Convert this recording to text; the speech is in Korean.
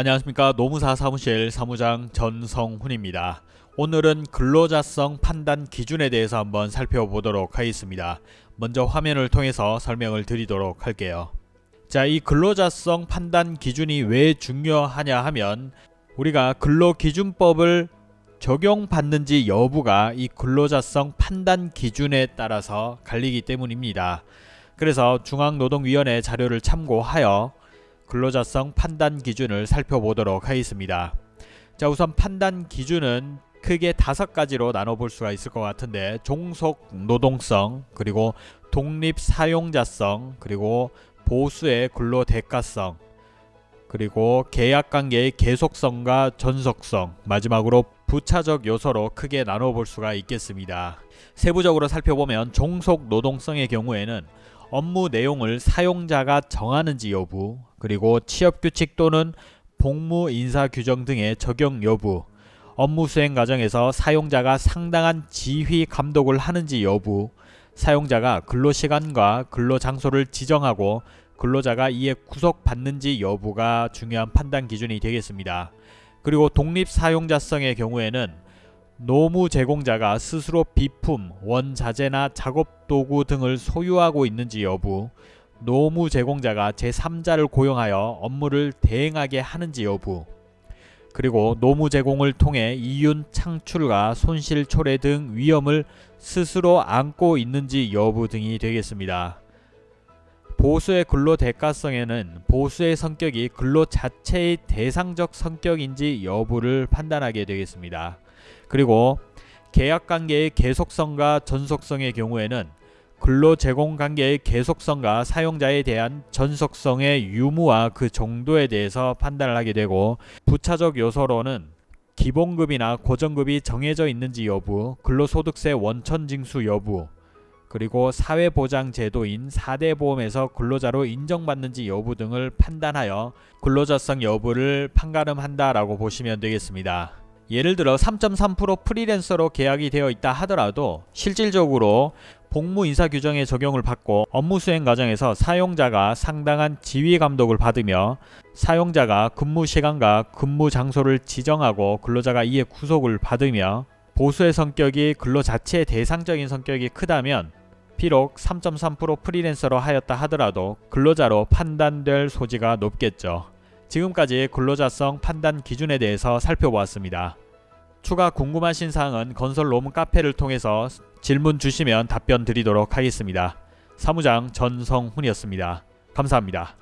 안녕하십니까 노무사 사무실 사무장 전성훈입니다. 오늘은 근로자성 판단 기준에 대해서 한번 살펴보도록 하겠습니다. 먼저 화면을 통해서 설명을 드리도록 할게요. 자, 이 근로자성 판단 기준이 왜 중요하냐 하면 우리가 근로기준법을 적용받는지 여부가 이 근로자성 판단 기준에 따라서 갈리기 때문입니다. 그래서 중앙노동위원회 자료를 참고하여 근로자성 판단 기준을 살펴보도록 하겠습니다. 자 우선 판단 기준은 크게 다섯 가지로 나눠볼 수가 있을 것 같은데 종속 노동성 그리고 독립 사용자성 그리고 보수의 근로 대가성 그리고 계약관계의 계속성과 전속성 마지막으로 부차적 요소로 크게 나눠볼 수가 있겠습니다. 세부적으로 살펴보면 종속 노동성의 경우에는 업무 내용을 사용자가 정하는지 여부 그리고 취업규칙 또는 복무 인사 규정 등의 적용 여부 업무 수행 과정에서 사용자가 상당한 지휘 감독을 하는지 여부 사용자가 근로시간과 근로장소를 지정하고 근로자가 이에 구속받는지 여부가 중요한 판단 기준이 되겠습니다. 그리고 독립사용자성의 경우에는 노무 제공자가 스스로 비품, 원자재나 작업도구 등을 소유하고 있는지 여부 노무 제공자가 제3자를 고용하여 업무를 대행하게 하는지 여부 그리고 노무 제공을 통해 이윤 창출과 손실 초래 등 위험을 스스로 안고 있는지 여부 등이 되겠습니다. 보수의 근로 대가성에는 보수의 성격이 근로 자체의 대상적 성격인지 여부를 판단하게 되겠습니다. 그리고 계약관계의 계속성과 전속성의 경우에는 근로 제공 관계의 계속성과 사용자에 대한 전속성의 유무와 그 정도에 대해서 판단을 하게 되고 부차적 요소로는 기본급이나 고정급이 정해져 있는지 여부, 근로소득세 원천징수 여부, 그리고 사회보장제도인 4대 보험에서 근로자로 인정받는지 여부 등을 판단하여 근로자성 여부를 판가름한다라고 보시면 되겠습니다. 예를 들어 3.3% 프리랜서로 계약이 되어 있다 하더라도 실질적으로 복무 인사 규정의 적용을 받고 업무 수행 과정에서 사용자가 상당한 지휘 감독을 받으며 사용자가 근무 시간과 근무 장소를 지정하고 근로자가 이에 구속을 받으며 보수의 성격이 근로 자체의 대상적인 성격이 크다면 비록 3.3% 프리랜서로 하였다 하더라도 근로자로 판단될 소지가 높겠죠. 지금까지 근로자성 판단 기준에 대해서 살펴보았습니다. 추가 궁금하신 사항은 건설 로문 카페를 통해서 질문 주시면 답변 드리도록 하겠습니다. 사무장 전성훈이었습니다. 감사합니다.